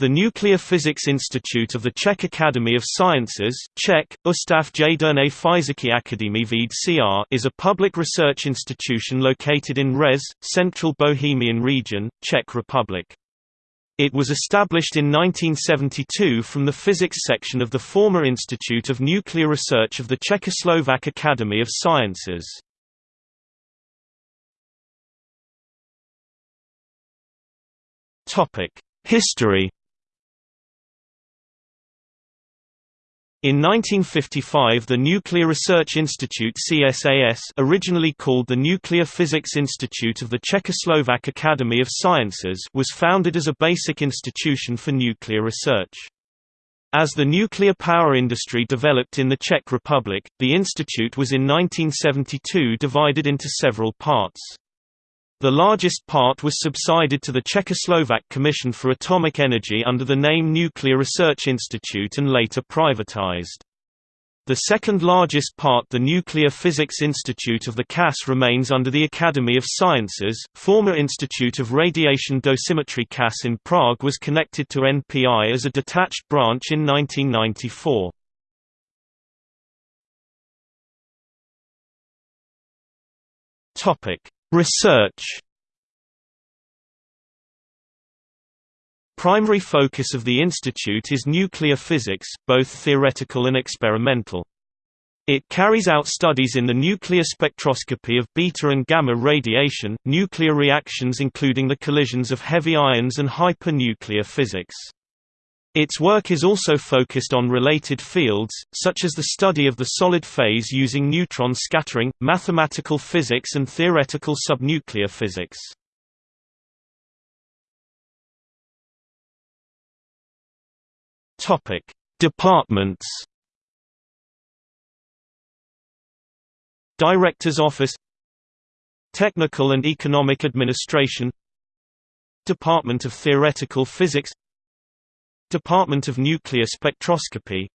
The Nuclear Physics Institute of the Czech Academy of Sciences Czech, Ustav Jaderné Fyziky Akademie věd CR is a public research institution located in Řez, central Bohemian region, Czech Republic. It was established in 1972 from the physics section of the former Institute of Nuclear Research of the Czechoslovak Academy of Sciences. History In 1955 the Nuclear Research Institute CSAS originally called the Nuclear Physics Institute of the Czechoslovak Academy of Sciences was founded as a basic institution for nuclear research. As the nuclear power industry developed in the Czech Republic, the institute was in 1972 divided into several parts. The largest part was subsided to the Czechoslovak Commission for Atomic Energy under the name Nuclear Research Institute and later privatized. The second largest part the Nuclear Physics Institute of the CAS remains under the Academy of Sciences. Former Institute of Radiation Dosimetry CAS in Prague was connected to NPI as a detached branch in 1994. Topic: Research Primary focus of the institute is nuclear physics, both theoretical and experimental. It carries out studies in the nuclear spectroscopy of beta and gamma radiation, nuclear reactions including the collisions of heavy ions and hypernuclear physics. Its work is also focused on related fields, such as the study of the solid phase using neutron scattering, mathematical physics and theoretical subnuclear physics. Departments. Director's Office Technical and Economic Administration Department of Theoretical Physics Department of Nuclear Spectroscopy.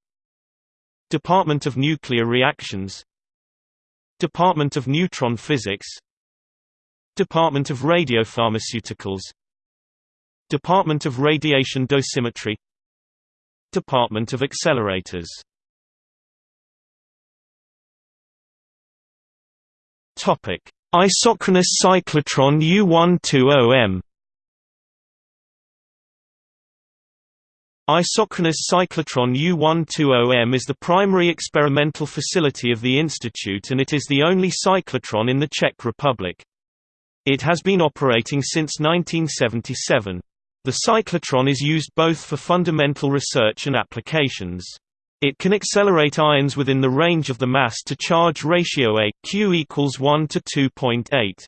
Department of Nuclear Reactions. Department of Neutron Physics. Department of Radiopharmaceuticals. Department of Radiation Dosimetry. Department of Accelerators. Isochronous cyclotron U120M Isochronous cyclotron U120M is the primary experimental facility of the institute and it is the only cyclotron in the Czech Republic. It has been operating since 1977. The cyclotron is used both for fundamental research and applications. It can accelerate ions within the range of the mass-to-charge ratio A, Q equals 1 to 2.8.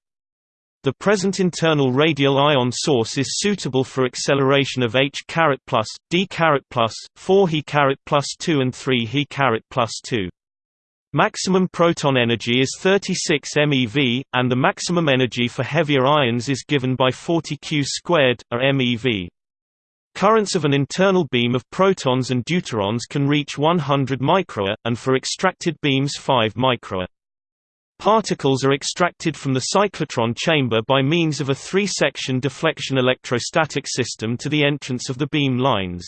The present internal radial ion source is suitable for acceleration of H plus, D plus, 4 He plus 2 and 3 He plus 2. Maximum proton energy is 36 MeV, and the maximum energy for heavier ions is given by 40 Q squared, or MeV. Currents of an internal beam of protons and deuterons can reach 100 microA, and for extracted beams 5 microA. Particles are extracted from the cyclotron chamber by means of a three-section deflection electrostatic system to the entrance of the beam lines.